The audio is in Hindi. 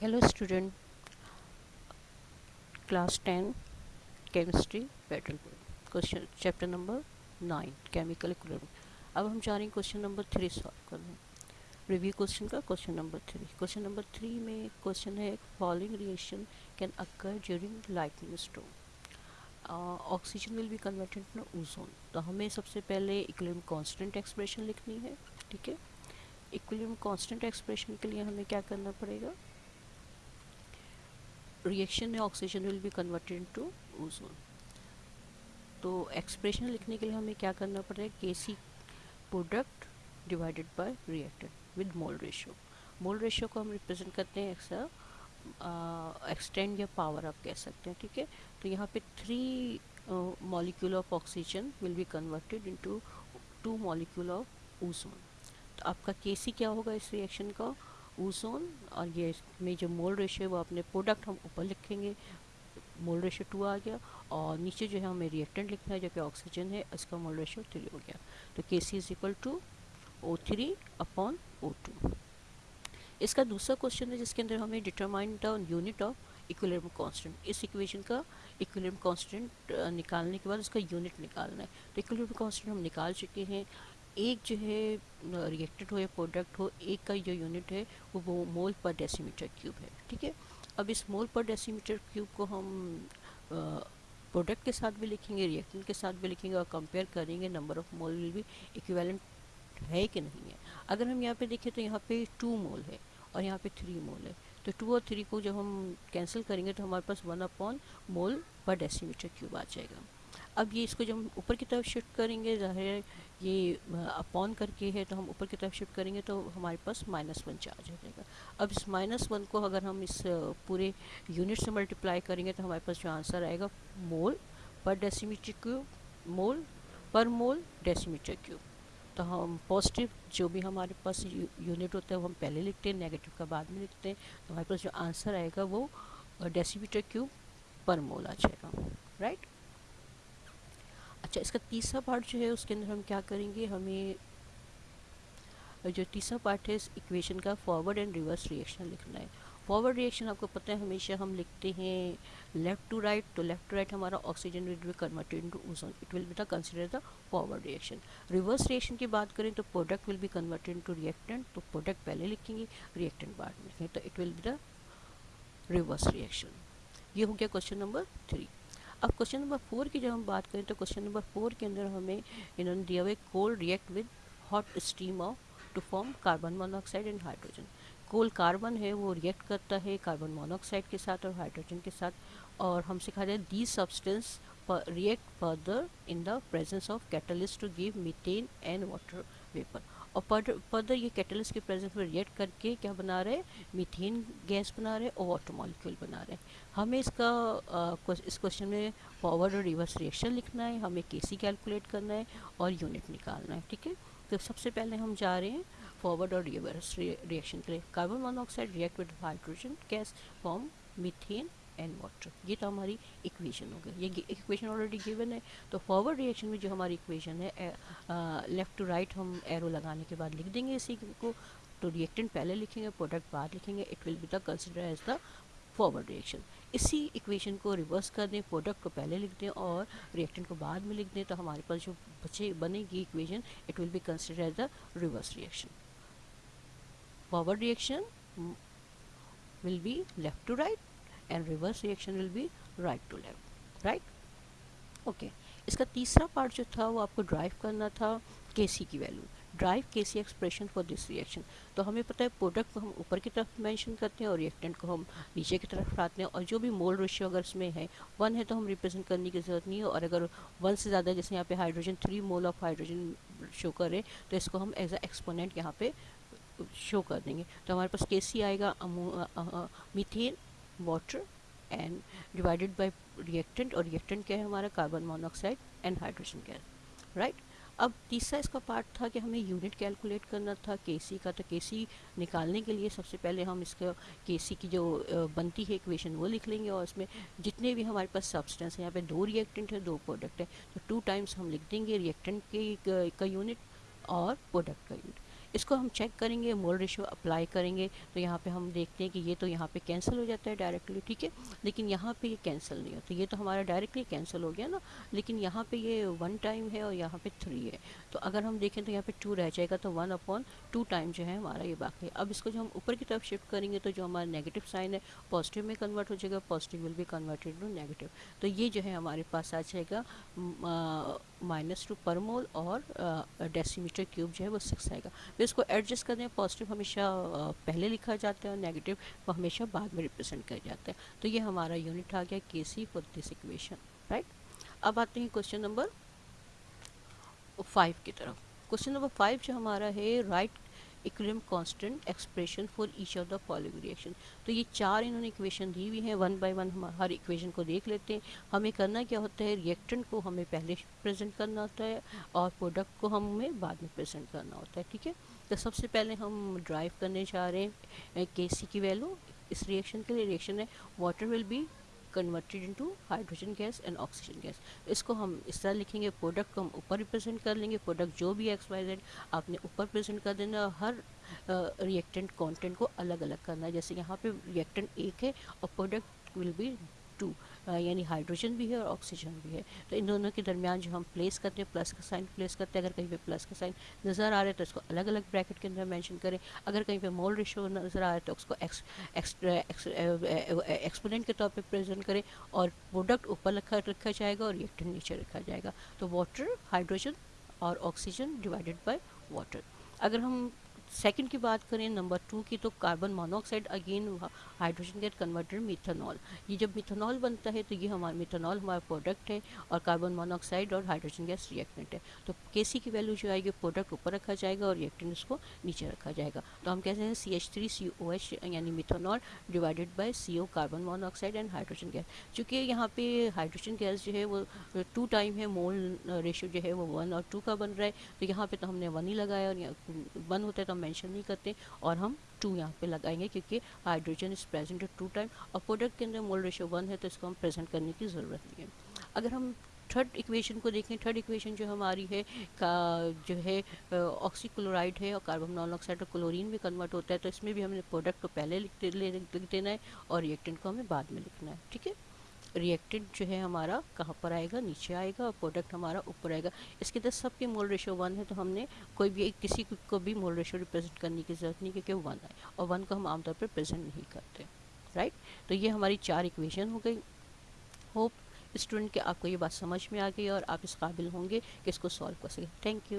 hello, student. Class 10 chemistry, pattern question chapter number nine chemical equilibrium अब हम जा रहे हैं क्वेश्चन नंबर थ्री सॉल्व करने। रिव्यू क्वेश्चन का question number three question number three में क्वेश्चन है following reaction can occur during lightning stone oxygen will be converted to ozone तो हमें सबसे पहले इक्विलिब्रियम कांस्टेंट एक्सप्रेशन लिखनी है, ठीक है? इक्विलिब्रियम कांस्टेंट एक्सप्रेशन के लिए हमें क्या करना पड़ेगा? रिएक्शन में oxygen will be converted to ozone तो एक्सप्रेशन लिखने के लिए हमें क्या करना पड़ेगा? K C product divided by reactant with mole ratio mole ratio को हम रिप्रेजेंट करते हैं एक्सा एक्सटेंड या पावर आप कह सकते हैं, ठीक है? तो यहाँ पे three molecule of oxygen will be converted into two molecule of ozone तो आपका के सी क्या होगा इस रिएक्शन का? ओजोन और ये में जो मोल रेशियो है वो अपने प्रोडक्ट हम ऊपर लिखेंगे। मोल रेशियो टू आ गया और नीचे जो है हमें रिएक्टेंट लिखना है जो कि ऑक्सीजन है, इसका मोल रेशियो थ्री हो गया। तो K C is equal to O three upon O two इसका दूसरा क्वेश्चन है जिसके अंदर हमें determine the unit of equilibrium constant इस इक्वेशन का इक्विलिब्रियम कांस्टेंट निकालने के बाद उसका यूनिट निकालना है। तो इक्विलिब्रियम कांस्टेंट हम निकाल चुके हैं। एक जो है रिएक्टेड हो या प्रोडक्ट हो, एक का जो यूनिट है, वो वो मोल पर डेसीमीटर क्यूब है, ठीक है? अब इस मोल पर डेसीमीटर क्यूब को हम प्रोडक्ट के साथ भी लिखेंगे रिएक्टेंट के साथ भी लिखेंगे और कंपेयर करेंगे number of mole will be equivalent है कि नहीं है? अगर हम यहाँ पे देखें तो यहाँ पे टू मोल है और यहाँ पे थ्री मोल है। तो टू और थ्री को जब हम कैंसिल करेंगे तो हमारे पास वन अपॉन मोल पर डेसीमीटर क्यूब आ जाएगा। अब ये इसको जब हम ऊपर की तरफ़ शिफ्ट करेंगे, ज़ाहिर ये अपॉन करके है तो हम ऊपर की तरफ़ शिफ्ट करेंगे तो हमारे पास माइनस वन चार्ज हो जाएगा। अब इस माइनस वन को अगर हम इस पूरे यूनिट से मल्टीप्लाई करेंगे तो हमारे पास जो आंसर आएगा मोल पर डेसीमीटर क्यूब मोल पर मोल डेसीमीटर क्यूब तो हम पॉजिटिव जो भी हमारे पास यूनिट होता है, वो हम पहले लिखते हैं नेगेटिव का बाद में लिखते हैं तो हमारे पास जो आंसर आएगा, वो डेसीमीटर क्यूब पर मोल आ जाएगा। राइट अच्छा इसका तीसरा पार्ट जो है, उसके अंदर हम क्या करेंगे? हमें जो तीसरा पार्ट है, इस इक्वेशन का फॉरवर्ड एंड रिवर्स रिएक्शन लिखना है। फॉरवर्ड रिएक्शन आपको पता है, हमेशा हम लिखते हैं लेफ़्ट टू राइट तो लेफ़्ट टू राइट हमारा oxygen will be converted into ozone, it will be the consider the forward reaction. Reverse reaction की बात करें तो product will be converted into reactant तो प्रोडक्ट पहले लिखेंगे, रिएक्टेंट बाद में लिखेंगे तो it will be the reverse reaction. ये हो गया क्वेश्चन नंबर थ्री। अब क्वेश्चन नंबर फोर की जब हम बात करें तो क्वेश्चन नंबर फोर के अंदर हमें इन्होंने दिया हुआ coal react with hot steam of two form carbon monoxide and hydrogen coal carbon है, वो रिएक्ट करता है कार्बन मोनोऑक्साइड के साथ और हाइड्रोजन के साथ और हम सिखा रहे हैं the substance react further in the presence of catalyst to give methane and water vapour और फर्दर ये कैटलिस्ट के प्रेजेंस में रिएक्ट करके क्या बना रहे हैं? मीथेन गैस बना रहे और वाटर मॉलिक्यूल बना रहे हैं। हमें इसका आ, इस क्वेश्चन में फॉरवर्ड और रिवर्स रिएक्शन लिखना है हमें केसी कैलकुलेट करना है और यूनिट निकालना है ठीक है? तो सबसे पहले हम जा रहे हैं फॉरवर्ड और रिवर्स रिएक्शन के लिए। Carbon monoxide react with hydrogen gas form methane and water ये तो हमारी इक्वेशन हो गई ये इक्वेशन ऑलरेडी गिवन है तो फॉरवर्ड रिएक्शन में जो हमारी इक्वेशन है लेफ़्ट टू राइट हम एरो लगाने के बाद लिख देंगे इसी को तो रिएक्टेंट पहले लिखेंगे प्रोडक्ट बाद लिखेंगे it will be the consider as the forward reaction इसी इक्वेशन को रिवर्स कर दें प्रोडक्ट को पहले लिख दें और रिएक्टेंट को बाद में लिख दें तो हमारे पास जो बचे, बनेगी equation it will be consider as the reverse reaction forward reaction will be left to right and reverse reaction will be right to left right okay इसका तीसरा पार्ट जो था वो आपको ड्राइव करना था के की value derive K C expression for this reaction तो हमें पता है प्रोडक्ट को हम ऊपर की तरफ़ मेंशन करते हैं और रिएक्टेंट को हम नीचे की तरफ़ लाते हैं और जो भी मोल रेशियो अगर इसमें है वन है तो हम रिप्रेजेंट करने की ज़रूरत नहीं है और अगर वन से ज़्यादा जैसे यहाँ पे hydrogen three mole of hydrogen show करें तो इसको हम एज अ एक्सपोनेंट यहाँ पे शो कर देंगे. तो हमारे पास के सी आएगा methane water and divided by reactant और रिएक्टेंट क्या है हमारा? Carbon monoxide and hydrogen gas right अब तीसरा इसका पार्ट था कि हमें यूनिट कैलकुलेट करना था केसी का। तो केसी निकालने के लिए सबसे पहले हम इसका केसी की जो बनती है इक्वेशन वो लिख लेंगे और इसमें जितने भी हमारे पास सब्सटेंस है, यहाँ पे दो रिएक्टेंट है, दो प्रोडक्ट है। तो टू टाइम्स हम लिख देंगे रिएक्टेंट के, का यूनिट और प्रोडक्ट का यूनिट इसको हम चेक करेंगे मोल रेशो अप्लाई करेंगे तो यहाँ पे हम देखते हैं कि ये तो यहाँ पे कैंसिल हो जाता है डायरेक्टली ठीक है? लेकिन यहाँ पे ये कैंसिल नहीं होता। ये तो हमारा डायरेक्टली कैंसिल हो गया ना, लेकिन यहाँ पे ये वन टाइम है और यहाँ पे थ्री है। तो अगर हम देखें तो यहाँ पे टू रह जाएगा तो वन अपॉन टू टाइम जो है हमारा ये बाकी है। अब इसको जो हम ऊपर की तरफ़ शिफ्ट करेंगे तो जो हमारा नेगेटिव साइन है पॉजिटिव में कन्वर्ट हो जाएगा positive will be converted to negative तो ये जो है हमारे पास आ जाएगा माइनस टू पर मोल और डेसीमीटर क्यूब जो है वो सिक्स आएगा। फिर इसको एडजस्ट करने हैं पॉजिटिव हमेशा पहले लिखा जाता है और नेगेटिव वो हमेशा बाद में रिप्रेजेंट किया जाता है। तो ये हमारा यूनिट आ गया K C for this equation right अब आते हैं क्वेश्चन नंबर फाइव की तरफ़। क्वेश्चन नंबर फाइव जो हमारा है right equilibrium constant expression for each of the following reaction तो ये चार इन्होंने इक्वेशन दी हुई हैं वन बाय वन हम हर इक्वेशन को देख लेते हैं। हमें करना क्या होता है? रिएक्टेंट को हमें पहले प्रेजेंट करना होता है और प्रोडक्ट को हमें बाद में प्रेजेंट करना होता है, ठीक है? तो सबसे पहले हम ड्राइव करने जा रहे हैं के सी की वैल्यू इस रिएक्शन के लिए रिएक्शन है water will be converted into hydrogen gas and oxygen gas इसको हम इस तरह लिखेंगे प्रोडक्ट को हम ऊपर रिप्रेजेंट कर लेंगे प्रोडक्ट जो भी एक्स वाई जेड आपने ऊपर प्रेजेंट कर देना, हर रिएक्टेंट कंटेंट को अलग अलग करना है। जैसे यहाँ पे रिएक्टेंट एक है और प्रोडक्ट विल बी टू यानी हाइड्रोजन भी है और ऑक्सीजन भी है। तो इन दोनों के दरमियान जो हम प्लेस करते हैं प्लस का साइन प्लेस करते हैं, अगर कहीं पे प्लस का साइन नज़र आ रहा है तो इसको अलग अलग ब्रैकेट के अंदर मेंशन करें। अगर कहीं पे मोल रेशो नज़र आ रहा है तो उसको एक्स एक्सपोनेंट के तौर पे प्रेजेंट करें और प्रोडक्ट ऊपर रखा रखा जाएगा और रिएक्टेंट नीचे रखा जाएगा। तो वाटर हाइड्रोजन और ऑक्सीजन डिवाइडेड बाई वाटर अगर हम सेकंड की बात करें नंबर टू की तो carbon monoxide again hydrogen get converted methanol ये जब मिथेनॉल बनता है तो ये हमारा मिथेनॉल हमारा प्रोडक्ट है और कार्बन मोनोऑक्साइड और हाइड्रोजन गैस रिएक्टेंट है. तो के की वैल्यू जो आएगी प्रोडक्ट ऊपर रखा जाएगा और रिएक्टेंट उसको नीचे रखा जाएगा. तो हम कहते हैं C H three C O H यानी methanol divided by C O carbon monoxide and hydrogen gas चूँकि यहाँ पे हाइड्रोजन गैस जो है, वो टू टाइम है मोल रेशियो जो है, वो वन और टू का बन रहा है. तो यहाँ पे तो हमने वन ही लगाया और वन होता है तो मेंशन नहीं करते और हम टू यहाँ पे लगाएँगे क्योंकि hydrogen is present two time और प्रोडक्ट के अंदर मोल रेशो वन है तो इसको हम प्रेजेंट करने की ज़रूरत नहीं है। अगर हम थर्ड इक्वेशन को देखें थर्ड इक्वेशन जो हमारी है, का जो है ऑक्सीक्लोराइड है और कार्बन मोनोऑक्साइड और क्लोरीन में कन्वर्ट होता है तो इसमें भी हमने प्रोडक्ट को पहले लिख देना है और रिएक्टेंट को हमें बाद में लिखना है। ठीक है? रिएक्टेंट जो है हमारा कहाँ पर आएगा? नीचे आएगा और प्रोडक्ट हमारा ऊपर आएगा। इसके अंदर सबके मोल रेशो वन है तो हमने कोई भी, किसी को भी मोल रेशो रिप्रेजेंट करने की ज़रूरत नहीं क्योंकि वन है और वन को हम आमतौर पर प्रेजेंट नहीं करते राइट तो ये हमारी चार इक्वेशन हो गई। होप स्टूडेंट के आपको ये बात समझ में आ गई और आप इस काबिल होंगे कि इसको सॉल्व कर सकें। Thank you